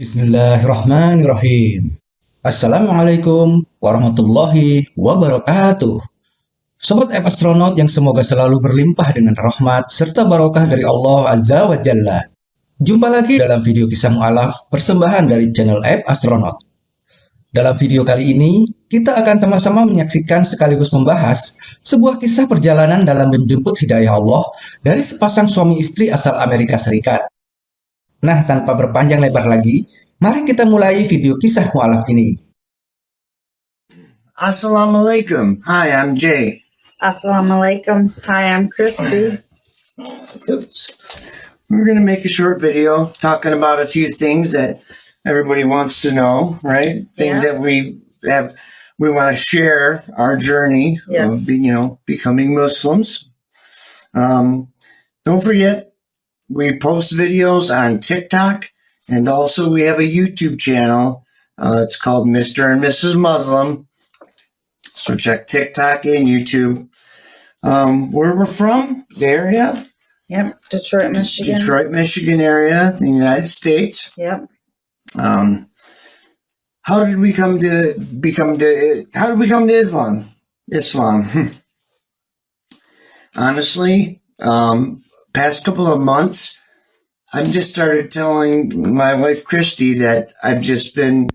Bismillahirrahmanirrahim. Assalamualaikum warahmatullahi wabarakatuh. Sobat App Astronaut yang semoga selalu berlimpah dengan rahmat serta barokah dari Allah Azza wa Jalla. Jumpa lagi dalam video kisah mu'alaf persembahan dari channel App Astronaut. Dalam video kali ini, kita akan sama-sama menyaksikan sekaligus membahas sebuah kisah perjalanan dalam menjemput hidayah Allah dari sepasang suami istri asal Amerika Serikat. Nah, tanpa berpanjang lebar lagi, mari kita mulai video kisah mu'alaf ini. Assalamualaikum. Hi, I'm Jay. Assalamualaikum. Hi, I'm Christy. We're going to make a short video talking about a few things that everybody wants to know, right? Things Yeah. that we have, we want to share our journey of, Yes. be, you know, becoming Muslims. Um, don't forget, we post videos on TikTok and also we have a YouTube channel. Uh, it's called Mr. and Mrs. Muslim. So check TikTok and YouTube. Um, where we're from, the area, Yep, Detroit, Michigan. Detroit, Michigan area, the United States. Yep. Um, how did we come to become to? How did we come to Islam? Islam. Honestly, um, past couple of months, I've just started telling my wife Christy that I've just been,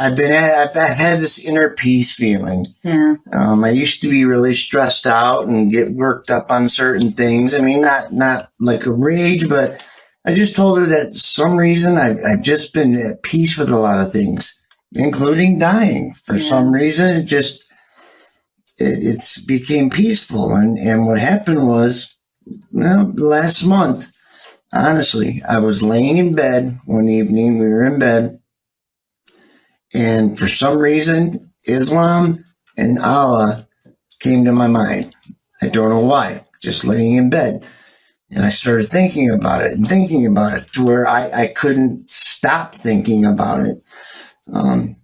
I've been, I've, I've had this inner peace feeling. Yeah. Um, I used to be really stressed out and get worked up on certain things. I mean, not not like a rage, but I just told her that some reason I've, I've just been at peace with a lot of things, including dying. For Yeah. some reason, it just it it's became peaceful. And and what happened was, well, last month, honestly, I was laying in bed one evening. We were in bed, and for some reason, Islam and Allah came to my mind. I don't know why, just laying in bed. And I started thinking about it and thinking about it to where I, I couldn't stop thinking about it. Um,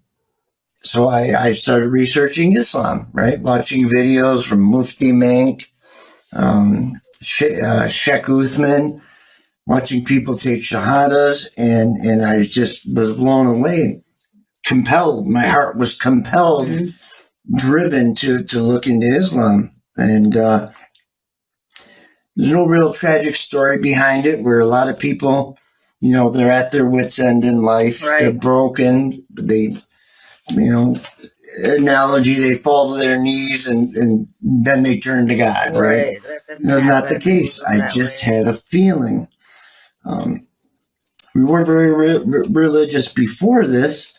so I, I started researching Islam, right? Watching videos from Mufti Menk, um, She- uh, Sheikh Uthman, watching people take shahadas, and, and I just was blown away, compelled. My heart was compelled Mhm. driven to to look into Islam, and uh, there's no real tragic story behind it. Where a lot of people, you know, they're at their wits' end in life. Right. They're broken. They, you know, analogy, they fall to their knees and and then they turn to God. Right. That didn't not the case. I just way. had a feeling. Um, we weren't very re- re- religious before this.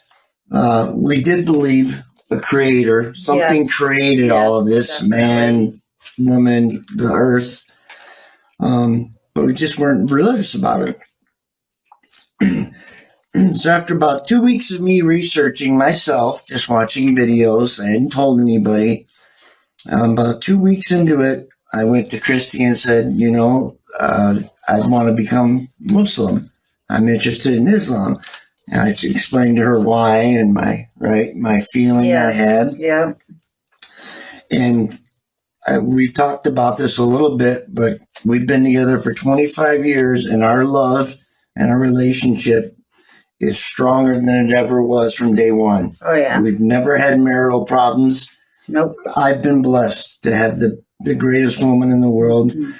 Uh, we did believe a creator. Something Yes. created all of this Yes, man, woman, the earth. Um, but we just weren't religious about it. so after about two weeks of me researching myself, just watching videos, I hadn't told anybody. Um, about two weeks into it, I went to Christy and said, you know, uh, I want to become Muslim. I'm interested in Islam. And I explained to her why and my right my feeling I had. Yes. Yep. And I, we've talked about this a little bit, but we've been together for 25 years, and our love and our relationship is stronger than it ever was from day one. Oh yeah. We've never had marital problems. Nope. I've been blessed to have the, the greatest woman in the world. Mhm.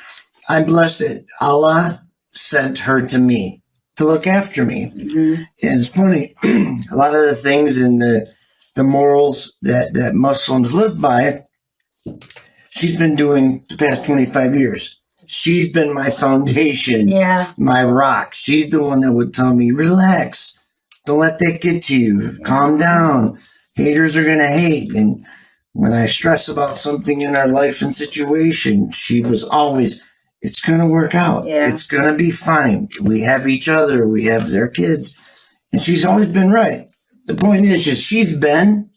I'm blessed that Allah sent her to me to look after me. hmm And it's funny, a lot of the things in the the morals that, that Muslims live by, she's been doing the past 25 years. She's been my foundation, Yeah. my rock. She's the one that would tell me, relax, don't let that get to you, calm down. Haters are going to hate. And when I stress about something in our life and situation, she was always, it's going to work out. Yeah. It's going to be fine. We have each other, we have their kids. And she's always been right. The point is just she's been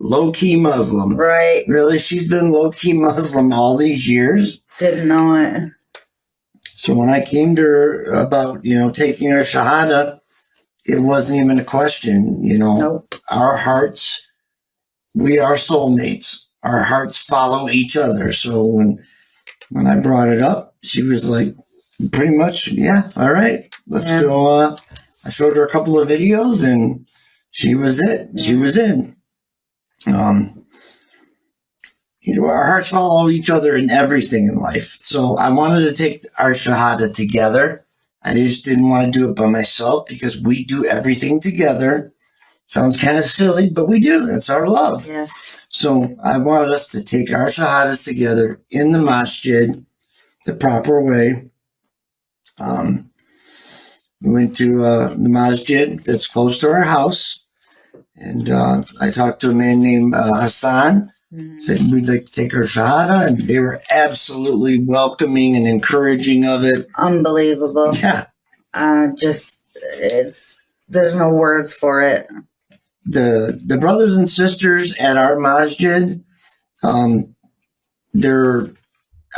low key Muslim. Right. Really, she's been low key Muslim all these years. Didn't know it. So when I came to her about, you know, taking her Shahada, it wasn't even a question. You know, Nope. our hearts, we are soulmates. Our hearts follow each other. So when when I brought it up, she was like, pretty much, yeah, all right, let's Yeah. go. Uh, I showed her a couple of videos and she was it. She was in. Um, you know, our hearts follow each other in everything in life. So I wanted to take our Shahada together. I just didn't want to do it by myself because we do everything together. Sounds kind of silly, but we do. That's our love. Yes. So I wanted us to take our shahadas together in the masjid the proper way. Um, we went to uh, the masjid that's close to our house, and uh, I talked to a man named uh, Hassan. Said we'd like to take our shahada, and they were absolutely welcoming and encouraging of it. Unbelievable. Yeah, Uh, just, it's, there's no words for it. the the brothers and sisters at our masjid, um, they're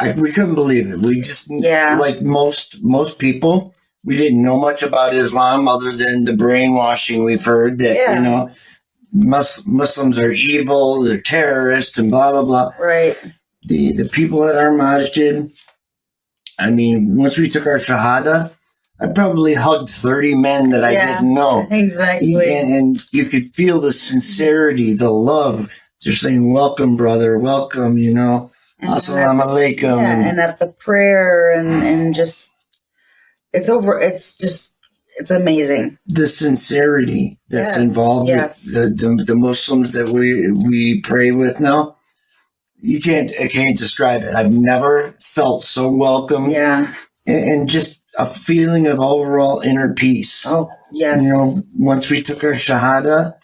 I, we couldn't believe it. We just Yeah. like most most people, we didn't know much about Islam other than the brainwashing we've heard that Yeah. you know Mus- Muslims are evil, they're terrorists, and blah blah blah. Right. The the people at our masjid, I mean, once we took our shahada, I probably hugged thirty men that I Yeah. didn't know Exactly. and, and you could feel the sincerity, the love. They're saying, "Welcome, brother. Welcome." You know, And "Assalamu alaikum." Yeah, and at the prayer and and just it's over. It's just it's amazing. the sincerity that's Yes, involved yes. with the, the the Muslims that we we pray with now. You can't I can't describe it. I've never felt so welcome Yeah. and, and just a feeling of overall inner peace. Oh yes. You know, once we took our shahada,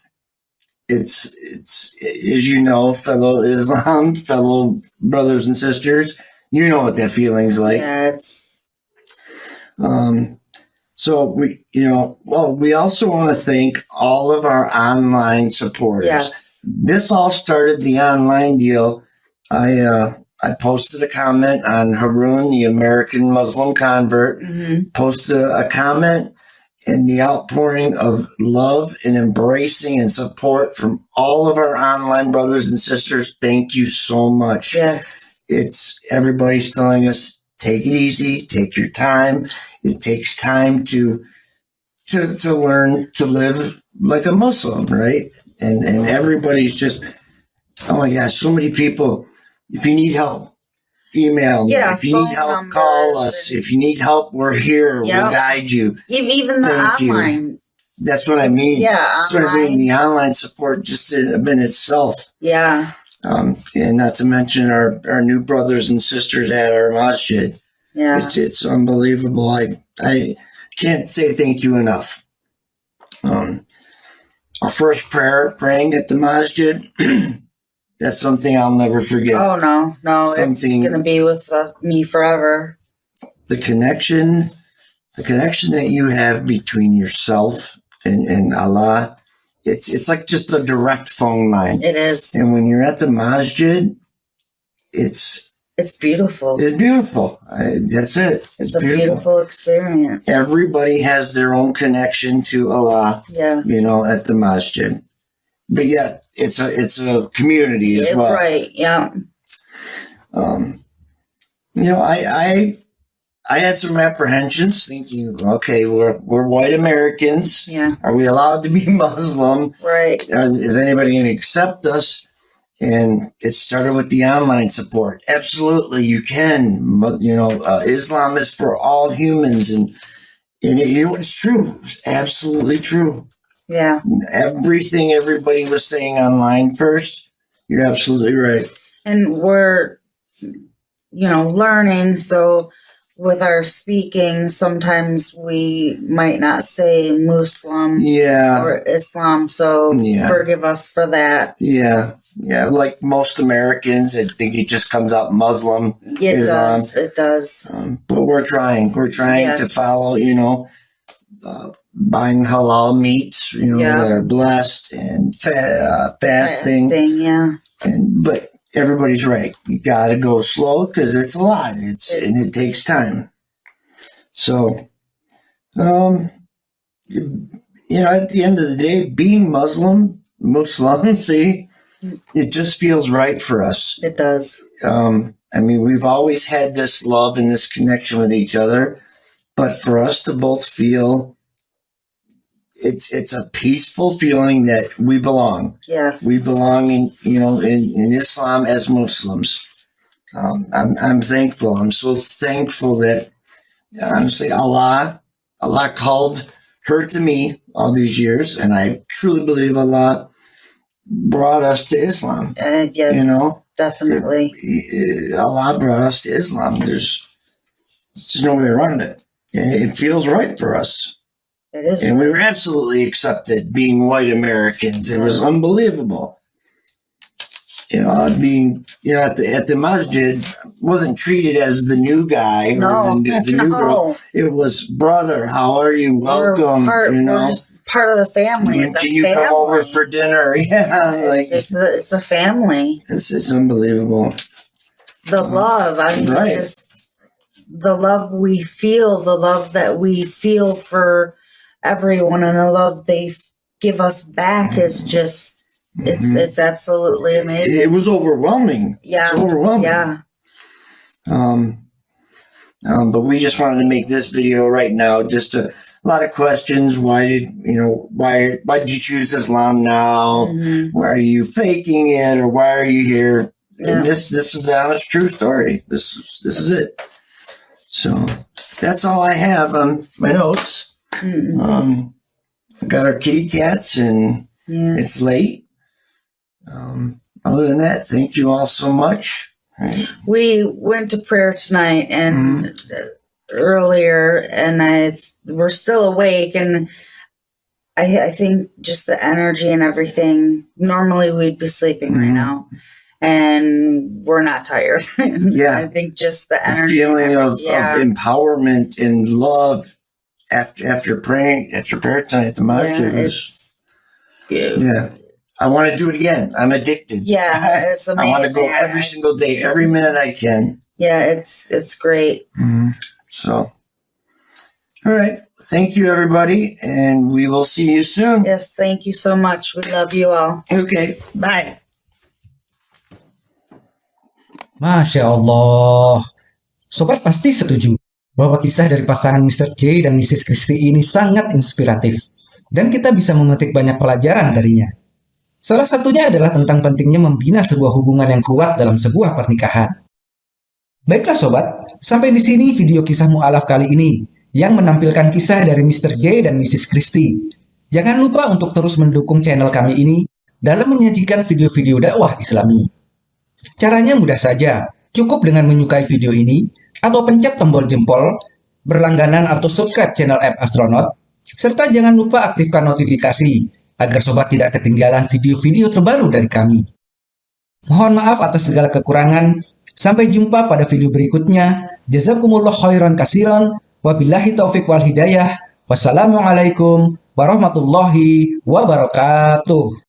it's it's as you know, fellow Islam, fellow brothers and sisters, you know what that feeling's like. yeah. It's Um, so we, you know, well, we also want to thank all of our online supporters. yes. This all started the online deal. I uh, I posted a comment on Haroon, the American Muslim convert, hmm posted a comment and the outpouring of love and embracing and support from all of our online brothers and sisters. Thank you so much. Yes. It's everybody's telling us take it easy, take your time. It takes time to to to learn to live like a Muslim, right? And and everybody's just oh my gosh, so many people. If you need help, email me. Yeah, if you need help, call us. If you need help, we're here. Yep. We'll guide you. Even the Thank you. That's what I mean. Yeah. That's what I mean. The online support just in, in itself. Yeah. Um, and not to mention our, our new brothers and sisters at our masjid. Yeah. It's, it's unbelievable. I, I can't say thank you enough. Um, our first prayer, praying at the masjid, that's something I'll never forget. Oh no, no, Something- it's gonna be with us, me forever. The connection, the connection that you have between yourself and, and Allah, it's, it's like just a direct phone line. It is. And when you're at the masjid, it's It's beautiful. it's beautiful. I, that's it. It's a beautiful experience. Everybody has their own connection to Allah, Yeah. you know, at the masjid. But yet, it's a it's a community as Yeah, well. Right. Yeah. Um, you know, I I I had some apprehensions, thinking, okay, we're we're white Americans. Yeah. Are we allowed to be Muslim? Right. Is, is anybody going to accept us? And it started with the online support. Absolutely, you can. You know, uh, Islam is for all humans, and and it, you know it's true. It's absolutely true. Yeah. Everything everybody was saying online first, you're absolutely right. And we're, you know, learning. So with our speaking, sometimes we might not say Muslim Yeah, or Islam. So Yeah. forgive us for that. yeah, yeah. Like most Americans, I think it just comes out Muslim. It Islam. does. It does. Um, but we're trying. We're trying to follow, you know, uh, buying halal meats, you know, Yeah. that are blessed and fa- uh, fasting. Fasting, yeah. And but everybody's right. You got to go slow because it's a lot. It's and it takes time. So, um, you you know, at the end of the day, being Muslim, Muslim, see, it just feels right for us It does. um, I mean, we've always had this love and this connection with each other, but for us to both feel it's it's a peaceful feeling that we belong. Yes. We belong in you know in, in Islam as Muslims. Um, I'm I'm thankful. I'm so thankful that honestly Allah Allah called her to me all these years, and I truly believe Allah brought us to Islam. Uh, yes. You know? Definitely. He- Allah brought us to Islam. There's there's no way around it. It feels right for us. It is. And we were absolutely accepted being white Americans. It was unbelievable. You know, uh, being you know at the at the masjid wasn't treated as the new guy or no, the, new- the new girl. It was brother. How are you? Welcome. part, you know, just part of the family. when can you family. come over for dinner? Yeah, like it's, it's a it's a family. this is unbelievable. The uh, love. I mean, Right. just the love we feel, the love that we feel for everyone, and the love they give us back is just it's Mhm. it's absolutely amazing. It was overwhelming. yeah, It's overwhelming. yeah. Um, um, but we just wanted to make this video right now. Just a, lot of questions. Why did you know? Why why did you choose Islam now? Mhm. Why are you faking it, or why are you here? Yeah. And this this is the honest, true story. This this is it. So that's all I have on my notes. Mm-mm. Um, got our kitty cats, and Yeah. it's late. Um, other than that, thank you all so much. Right. we went to prayer tonight and earlier and i we're still awake and I, I think just the energy and everything normally we'd be sleeping right Mhm. now and we're not tired Yeah. i think just the the feeling of, yeah of empowerment and love after after praying after prayer tonight at the yeah, masjid was it's, yeah, yeah. I want to do it again. I'm addicted. yeah it's amazing. I want to go every single day, every minute I can. yeah it's it's great mm-hmm. So, all right. Thank you, everybody, and we will see you soon. yes thank you so much we love you all Okay. Bye. Masya Allah. Sobat pasti setuju bahwa kisah dari pasangan Mr. J dan Mrs. Christie ini sangat inspiratif. Dan kita bisa memetik banyak pelajaran darinya. Salah satunya adalah tentang pentingnya membina sebuah hubungan yang kuat dalam sebuah pernikahan. Baiklah sobat, sampai di sini video kisah mu'alaf kali ini yang menampilkan kisah dari Mr. J dan Mrs. Christie. Jangan lupa untuk terus mendukung channel kami ini dalam menyajikan video-video dakwah islami. Caranya mudah saja, cukup dengan menyukai video ini atau pencet tombol jempol, berlangganan atau subscribe channel app Astronaut, serta jangan lupa aktifkan notifikasi agar sobat tidak ketinggalan video-video terbaru dari kami. Mohon maaf atas segala kekurangan. Sampai jumpa pada video berikutnya. Jazakumullah khairan kasiran. Wabillahi taufik wal hidayah. Wassalamualaikum warahmatullahi wabarakatuh.